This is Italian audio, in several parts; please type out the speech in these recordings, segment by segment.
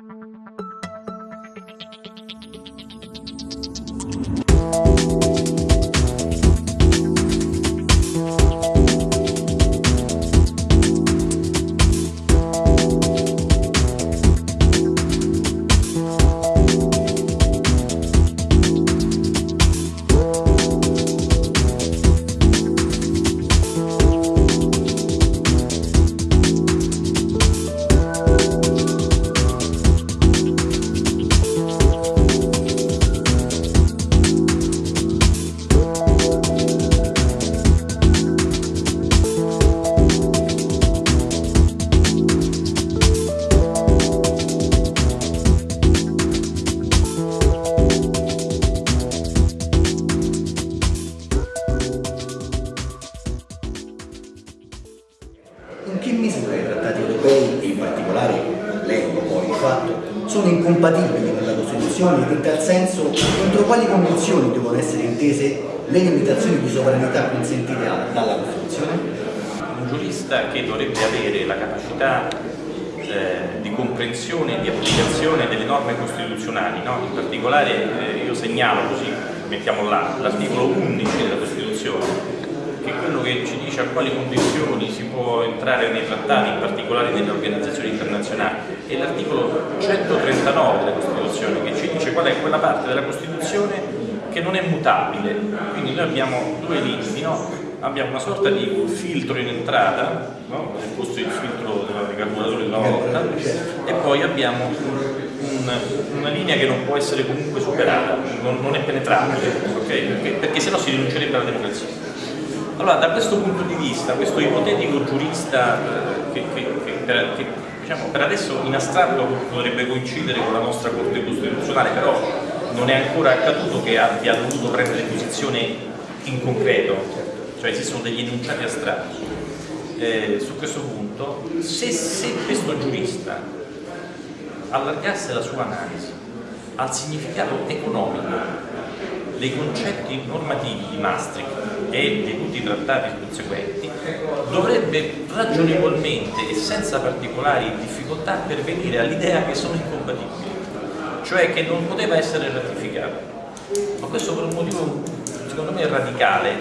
In fatto, sono incompatibili con la Costituzione e in tal senso entro quali condizioni devono essere intese le limitazioni di sovranità consentite dalla Costituzione? Un giurista che dovrebbe avere la capacità eh, di comprensione e di applicazione delle norme costituzionali, no? in particolare eh, io segnalo così, mettiamo là, l'articolo 11 della Costituzione è ci dice a quali condizioni si può entrare nei trattati, in particolare nelle organizzazioni internazionali, e l'articolo 139 della Costituzione che ci dice qual è quella parte della Costituzione che non è mutabile. Quindi noi abbiamo due limiti, no? abbiamo una sorta di filtro in entrata, no? nel posto del filtro del carburatore della volta, e poi abbiamo un, una linea che non può essere comunque superata, non, non è penetrabile, okay? perché, perché sennò si rinuncerebbe alla democrazia. Allora, da questo punto di vista, questo ipotetico giurista eh, che, che, che, per, che diciamo, per, adesso in astratto potrebbe coincidere con la nostra Corte Costituzionale, però non è ancora accaduto che abbia dovuto prendere posizione in concreto, cioè esistono degli enunciati astratti. Eh, su questo punto, se, se questo giurista allargasse la sua analisi al significato economico dei concetti normativi di Maastricht e di tutti i trattati conseguenti, dovrebbe ragionevolmente e senza particolari difficoltà pervenire all'idea che sono incompatibili, cioè che non poteva essere ratificato. Ma questo per un motivo secondo me radicale,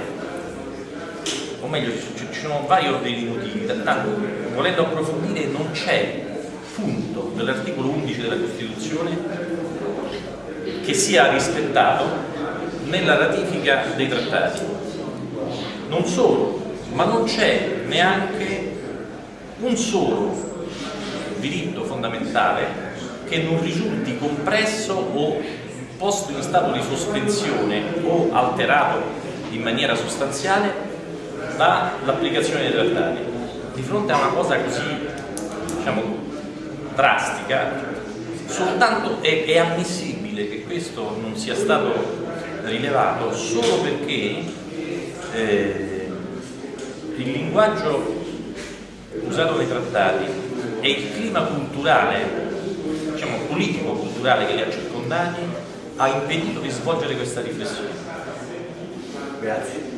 o meglio ci sono vari ordini di motivi, tanto volendo approfondire non c'è punto dell'articolo 11 della Costituzione che sia rispettato nella ratifica dei trattati. Non solo, ma non c'è neanche un solo diritto fondamentale che non risulti compresso o posto in stato di sospensione o alterato in maniera sostanziale dall'applicazione dei trattati. Di fronte a una cosa così diciamo, drastica, soltanto è, è ammissibile che questo non sia stato rilevato solo perché eh, il linguaggio usato nei trattati e il clima culturale, diciamo politico-culturale che li ha circondati ha impedito di svolgere questa riflessione. Grazie.